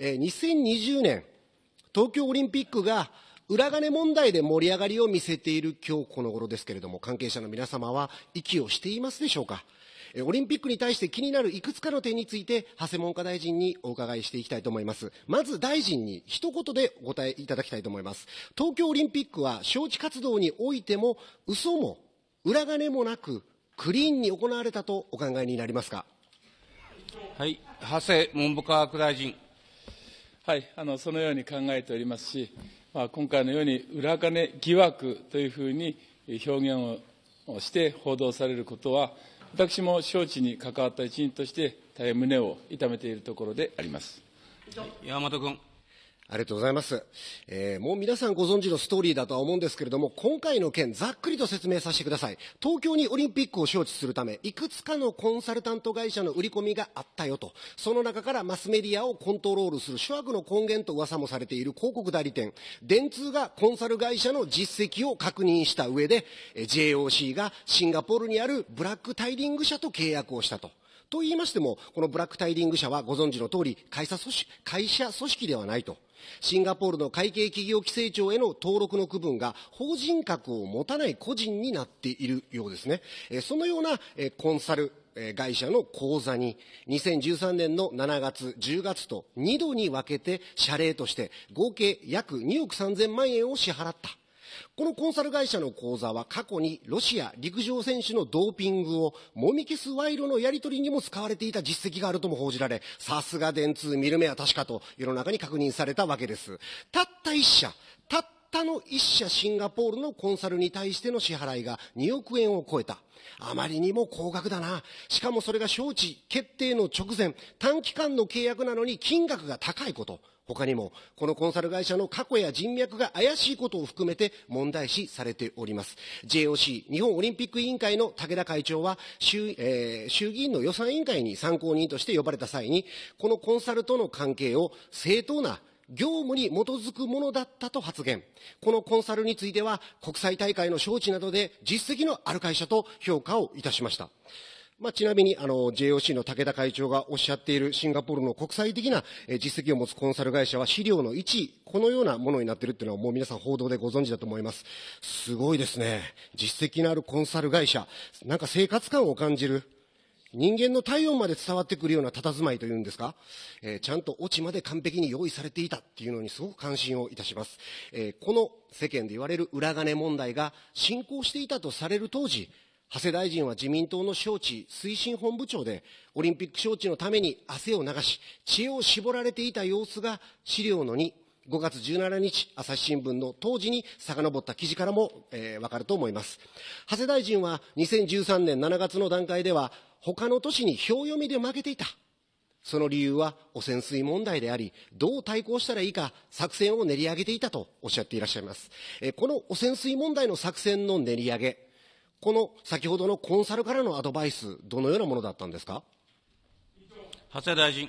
えー、2020年、東京オリンピックが裏金問題で盛り上がりを見せている今日この頃ですけれども、関係者の皆様は息をしていますでしょうか？オリンピックに対して気になるいくつかの点について、長谷文科大臣にお伺いしていきたいと思います。まず大臣に一言でお答えいただきたいと思います。東京オリンピックは招致活動においても、嘘も裏金もなく、クリーンに行われたとお考えになりますか？はい、長谷文部科学大臣。はい、あのそのように考えておりますし、まあ、今回のように裏金疑惑というふうに表現をして報道されることは、私も招致に関わった一員として、大変胸を痛めているところであります。山本君。ありがとうございます、えー、もう皆さんご存知のストーリーだとは思うんですけれども、今回の件、ざっくりと説明させてください。東京にオリンピックを招致するため、いくつかのコンサルタント会社の売り込みがあったよと。その中からマスメディアをコントロールする諸悪の根源と噂もされている広告代理店、電通がコンサル会社の実績を確認した上で、JOC がシンガポールにあるブラックタイリング社と契約をしたと。と言いましても、このブラックタイリング社はご存知の通り、会社組織会社組織ではないと。シンガポールの会計企業規制庁への登録の区分が法人格を持たない個人になっているようですね。そのようなコンサル会社の口座に2013年の7月、10月と2度に分けて謝礼として合計約2億3000万円を支払った。このコンサル会社の口座は過去にロシア陸上選手のドーピングをもみ消す賄賂のやり取りにも使われていた実績があるとも報じられ、さすが電通見る目は確かと世の中に確認されたわけです。たった一社、たったの一社シンガポールのコンサルに対しての支払いが2億円を超えた。あまりにも高額だな。しかもそれが招致決定の直前、短期間の契約なのに金額が高いこと。他にも、このコンサル会社の過去や人脈が怪しいことを含めて問題視されております。JOC、日本オリンピック委員会の武田会長は衆、えー、衆議院の予算委員会に参考人として呼ばれた際に、このコンサルとの関係を正当な業務に基づくものだったと発言。このコンサルについては、国際大会の招致などで実績のある会社と評価をいたしました。まあ、ちなみに、あの、JOC の武田会長がおっしゃっているシンガポールの国際的な実績を持つコンサル会社は資料の1位、このようなものになっているっていうのはもう皆さん報道でご存知だと思います。すごいですね。実績のあるコンサル会社。なんか生活感を感じる。人間の体温まで伝わってくるような佇まいというんですか、えー、ちゃんとオチまで完璧に用意されていたっていうのにすごく関心をいたします。えー、この世間で言われる裏金問題が進行していたとされる当時、長谷大臣は自民党の招致推進本部長で、オリンピック招致のために汗を流し、知恵を絞られていた様子が資料の2、5月17日、朝日新聞の当時に遡った記事からも、えー、わかると思います。長谷大臣は2013年7月の段階では、他の都市に票読みで負けていた。その理由は汚染水問題であり、どう対抗したらいいか作戦を練り上げていたとおっしゃっていらっしゃいます。えこの汚染水問題の作戦の練り上げ、この先ほどのコンサルからのアドバイス、どのようなものだったんですか？長谷大臣。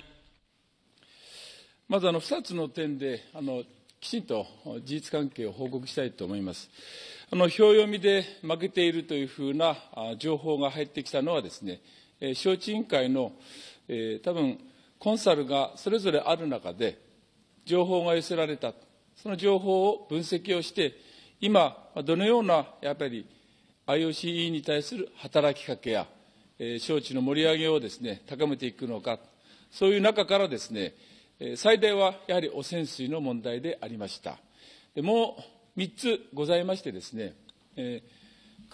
まずあの2つの点であの、きちんと事実関係を報告したいと思います。あの票読みで負けているというふうな情報が入ってきたのはですね、招致委員会の、えー、多分コンサルがそれぞれある中で、情報が寄せられた、その情報を分析をして、今、どのようなやっぱり IOC に対する働きかけや、えー、招致の盛り上げをですね、高めていくのか、そういう中からですね、最大はやはり汚染水の問題でありました。もう3つございましてですね、9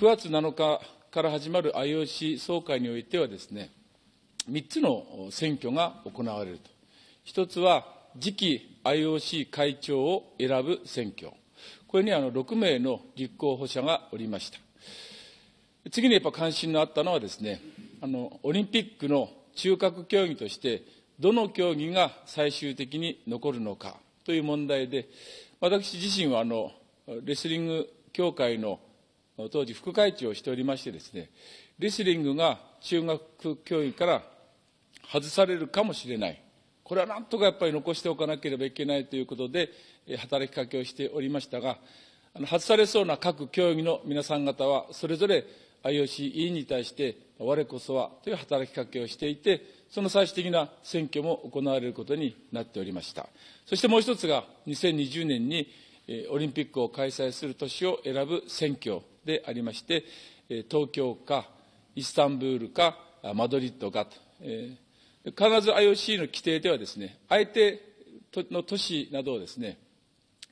月7日から始まる IOC 総会においてはですね、3つの選挙が行われると。1つは次期 IOC 会長を選ぶ選挙。これにあの6名の立候補者がおりました。次にやっぱ関心のあったのはですね、あの、オリンピックの中核競技として、どの競技が最終的に残るのかという問題で、私自身はあの、レスリング協会の当時副会長をしておりましてですね、レスリングが中学競技から外されるかもしれない。これはなんとかやっぱり残しておかなければいけないということで、働きかけをしておりましたが、外されそうな各競技の皆さん方は、それぞれ IOC 委員に対して、我こそはという働きかけをしていて、その最終的な選挙も行われることになっておりました。そしてもう一つが、2020年にオリンピックを開催する年を選ぶ選挙でありまして、東京かイスタンブールかマドリッドかと、必ず IOC の規定ではですね、相手の都市などをですね、やっ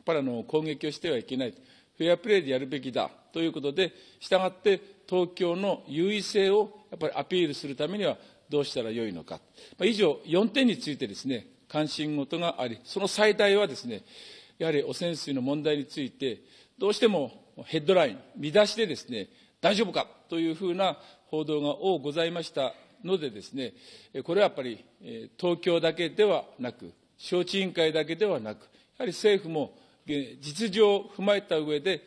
ぱりあの攻撃をしてはいけない、フェアプレーでやるべきだということで、したがって東京の優位性をやっぱりアピールするためにはどうしたらよいのか。以上、4点についてですね、関心事があり、その最大はですね、やはり汚染水の問題について、どうしてもヘッドライン、見出しでですね、大丈夫かというふうな報道が多ございましたのでですね、これはやっぱり東京だけではなく、招致委員会だけではなく、やはり政府も実情を踏まえた上で、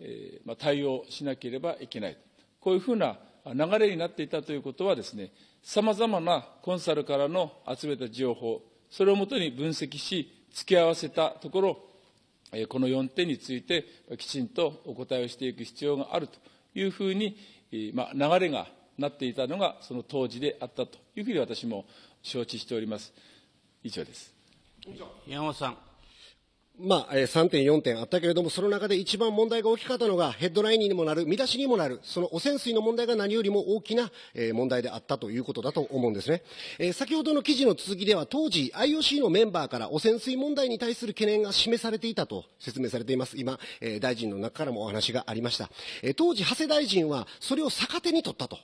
えま対応しなければいけない。こういうふうな流れになっていたということはですね、さまざまなコンサルからの集めた情報、それをもとに分析し、付け合わせたところ、この4点についてきちんとお答えをしていく必要があるというふうに、まあ、流れがなっていたのがその当時であったというふうに私も承知しております。以上です。山本さん。まあ、3点、4点あったけれども、その中で一番問題が大きかったのが、ヘッドラインにもなる、見出しにもなる、その汚染水の問題が何よりも大きな、問題であったということだと思うんですね。先ほどの記事の続きでは、当時 IOC のメンバーから汚染水問題に対する懸念が示されていたと説明されています。今、大臣の中からもお話がありました。当時、長谷大臣は、それを逆手に取ったと。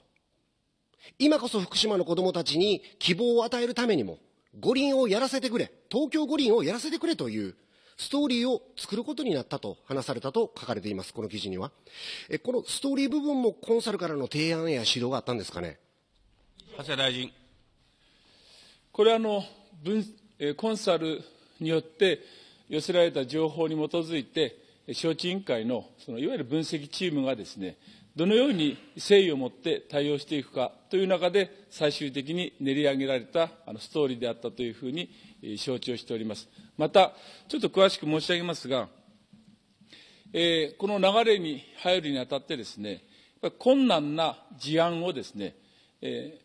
今こそ福島の子供たちに希望を与えるためにも、五輪をやらせてくれ、東京五輪をやらせてくれという、ストーリーを作ることになったと話されたと書かれています、この記事には。えこのストーリー部分もコンサルからの提案や指導があったんですかね？長谷大臣。これはあの分コンサルによって寄せられた情報に基づいて、招致委員会のそのいわゆる分析チームがですね、どのように誠意を持って対応していくかという中で、最終的に練り上げられたあのストーリーであったというふうに承知をしております。また、ちょっと詳しく申し上げますが、えー、この流れに入るにあたってですね、困難な事案をですね、え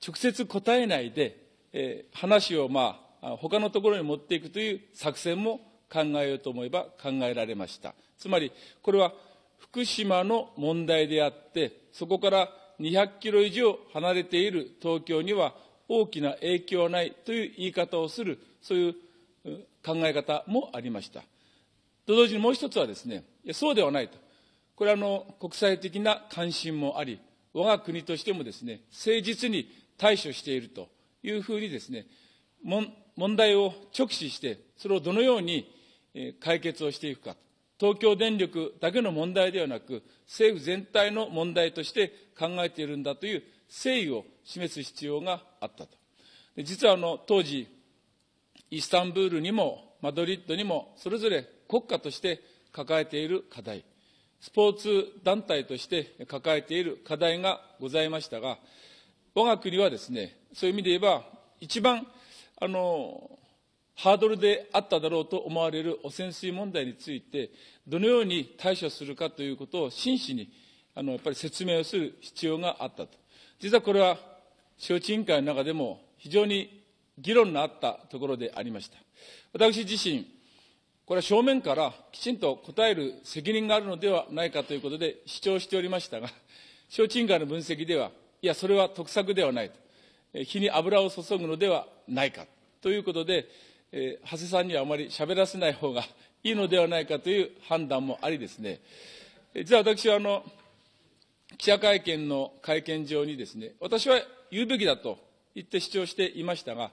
ー、直接答えないで、えー、話をまあ、他のところに持っていくという作戦も考えようと思えば考えられました。つまり、これは福島の問題であって、そこから200キロ以上離れている東京には大きな影響はないという言い方をする、そういう考え方もありました。と同時にもう一つはですね、そうではないと。これはあの国際的な関心もあり、我が国としてもですね、誠実に対処しているというふうにですね、問題を直視して、それをどのように解決をしていくか。東京電力だけの問題ではなく、政府全体の問題として考えているんだという誠意を示す必要があったと。実はあの当時、イスタンブールにもマドリッドにもそれぞれ国家として抱えている課題、スポーツ団体として抱えている課題がございましたが、我が国はですね、そういう意味で言えば、一番あのハードルであっただろうと思われる汚染水問題について、どのように対処するかということを真摯にあのやっぱり説明をする必要があったと。実はこれは、招致委員会の中でも非常に議論のあったところでありました。私自身、これは正面からきちんと答える責任があるのではないかということで主張しておりましたが、招致委員会の分析では、いや、それは得策ではないと。火に油を注ぐのではないかということで、えー、長谷さんにはあまり喋らせない方がいいのではないかという判断もありですね、実は私はあの、記者会見の会見場にですね、私は言うべきだと言って主張していましたが、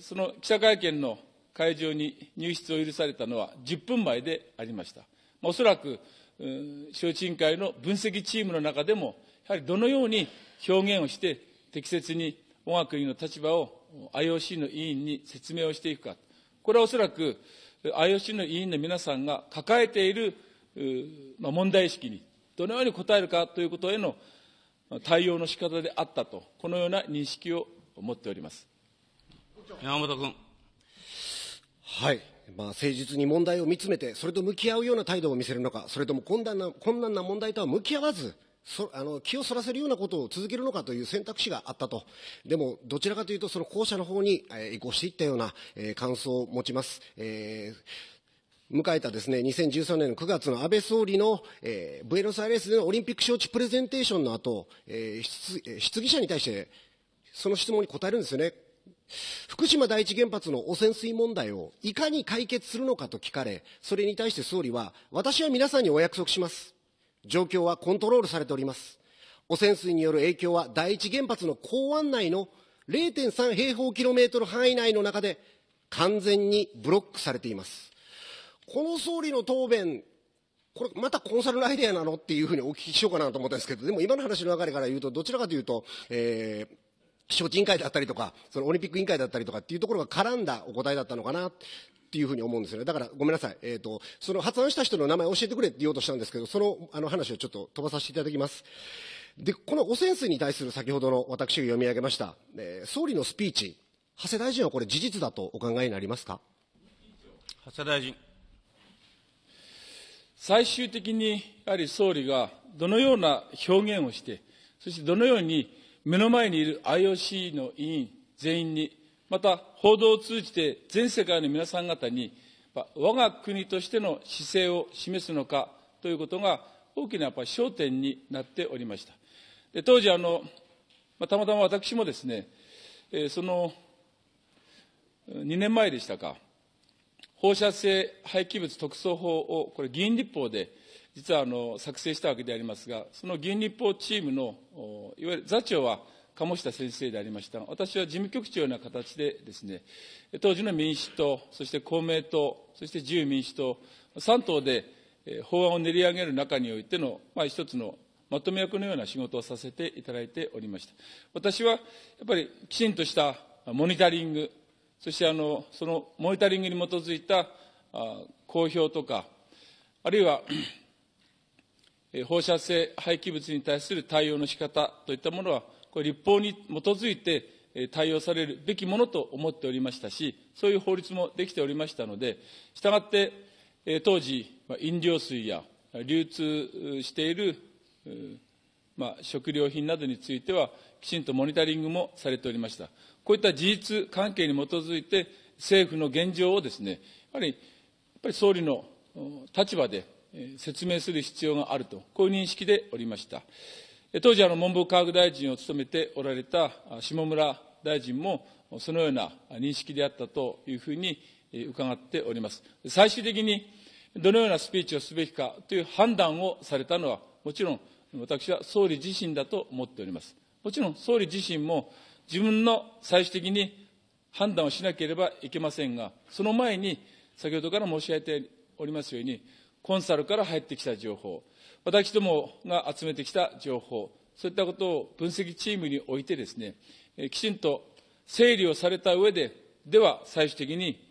その記者会見の会場に入室を許されたのは10分前でありました。おそらく、招致委員会の分析チームの中でも、やはりどのように表現をして適切に我が国の立場を IOC の委員に説明をしていくか。これはおそらく IOC の委員の皆さんが抱えている、問題意識にどのように答えるかということへの対応の仕方であったと、このような認識を持っております。山本君。はい。まあ、誠実に問題を見つめて、それと向き合うような態度を見せるのか、それとも困難な困難な問題とは向き合わず、そあの気をそらせるようなことを続けるのかという選択肢があったと、でもどちらかというと、その後者の方に、えー、移行していったような、えー、感想を持ちます。えー、迎えたですね、2013年の9月の安倍総理の、えー、ブエノスアイレスでのオリンピック招致プレゼンテーションの後、えー、質疑者に対して、その質問に答えるんですよね。福島第一原発の汚染水問題をいかに解決するのかと聞かれ、それに対して総理は、私は皆さんにお約束します。状況はコントロールされております。汚染水による影響は第一原発の港湾内の0.3平方キロメートル範囲内の中で完全にブロックされています。この総理の答弁、これまたコンサルのアイデアなのっていうふうにお聞きしようかなと思ったんですけど、でも今の話の流れから言うと、どちらかというと、えー、招致委員会だったりとか、そのオリンピック委員会だったりとかっていうところが絡んだお答えだったのかなっていうふうに思うんですよね。だからごめんなさい。えっ、ー、と、その発案した人の名前教えてくれって言おうとしたんですけど、そのあの話をちょっと飛ばさせていただきます。で、この汚染水に対する先ほどの私が読み上げました、えー、総理のスピーチ、長谷大臣はこれ事実だとお考えになりますか？長谷大臣。最終的にやはり総理がどのような表現をして、そしてどのように目の前にいる IOC の委員全員にまた報道を通じて全世界の皆さん方に我が国としての姿勢を示すのかということが大きなやっぱ焦点になっておりました。で当時あの、たまたま私もですね、その2年前でしたか放射性廃棄物特措法をこれ議員立法で実はあの作成したわけでありますがその議員立法チームのいわゆる座長は鴨下先生でありましたが私は事務局長のような形でですね、当時の民主党、そして公明党、そして自由民主党、3党で法案を練り上げる中においての、まあ、一つのまとめ役のような仕事をさせていただいておりました。私はやっぱりきちんとしたモニタリング、そしてあのそのモニタリングに基づいた公表とか、あるいは 放射性廃棄物に対する対応の仕方といったものはこれ立法に基づいて対応されるべきものと思っておりましたし、そういう法律もできておりましたので、したがって、当時、飲料水や流通している、食料品などについては、きちんとモニタリングもされておりました。こういった事実関係に基づいて、政府の現状をですね、やはり、やっぱり総理の立場で説明する必要があると、こういう認識でおりました。当時、文部科学大臣を務めておられた下村大臣も、そのような認識であったというふうに伺っております。最終的にどのようなスピーチをすべきかという判断をされたのは、もちろん私は総理自身だと思っております。もちろん総理自身も自分の最終的に判断をしなければいけませんが、その前に先ほどから申し上げておりますように、コンサルから入ってきた情報、私どもが集めてきた情報、そういったことを分析チームにおいてですね、きちんと整理をされた上で、では最終的に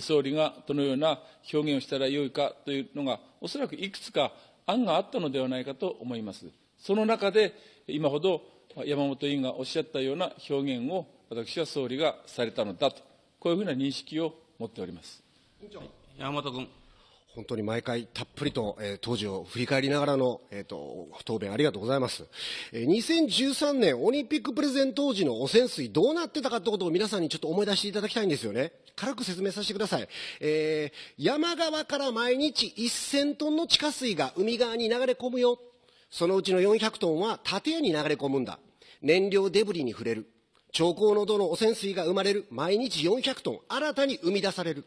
総理がどのような表現をしたらよいかというのが、おそらくいくつか案があったのではないかと思います。その中で、今ほど山本委員がおっしゃったような表現を私は総理がされたのだと、こういうふうな認識を持っております。山本君。本当に毎回たっぷりと、えー、当時を振り返りながらの、えーと、答弁ありがとうございます、えー、2013年オリンピックプレゼン当時の汚染水どうなってたかってことを皆さんにちょっと思い出していただきたいんですよね軽く説明させてください、えー、山側から毎日1000トンの地下水が海側に流れ込むよそのうちの400トンは建屋に流れ込むんだ。燃料デブリに触れる。超高濃度の汚染水が生まれる。毎日400トン新たに生み出される。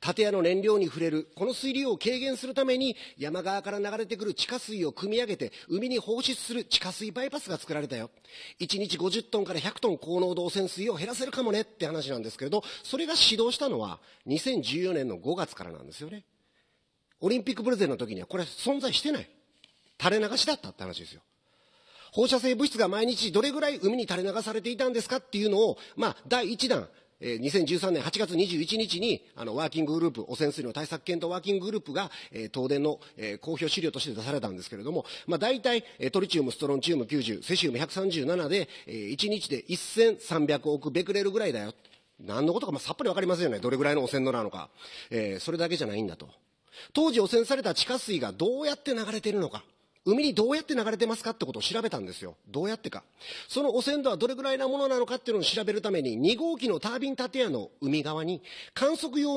建屋の燃料に触れる。この水量を軽減するために山側から流れてくる地下水を汲み上げて海に放出する地下水バイパスが作られたよ。1日50トンから100トン高濃度汚染水を減らせるかもね。って話なんですけれどそれが始動したのは2014年の5月からなんですよね。オリンピックプレゼンの時にはこれ存在してない。垂れ流しだったって話ですよ放射性物質が毎日どれぐらい海に垂れ流されていたんですかっていうのを、まあ、第1弾、えー、2013年8月21日に、あの、ワーキンググループ、汚染水の対策検討ワーキンググループが、えー、東電の、えー、公表資料として出されたんですけれども、まあ、大体、えー、トリチウム、ストロンチウム90、セシウム137で、えー、1日で1300億ベクレルぐらいだよ。何のことか、まあ、さっぱりわかりませんよね。どれぐらいの汚染度なのか。えー、それだけじゃないんだと。当時汚染された地下水がどうやって流れているのか。海にどうやって流れてますかってことを調べたんですよ。どうやってか。その汚染度はどれぐらいなものなのかっていうのを調べるために、2号機のタービン建屋の海側に観測用の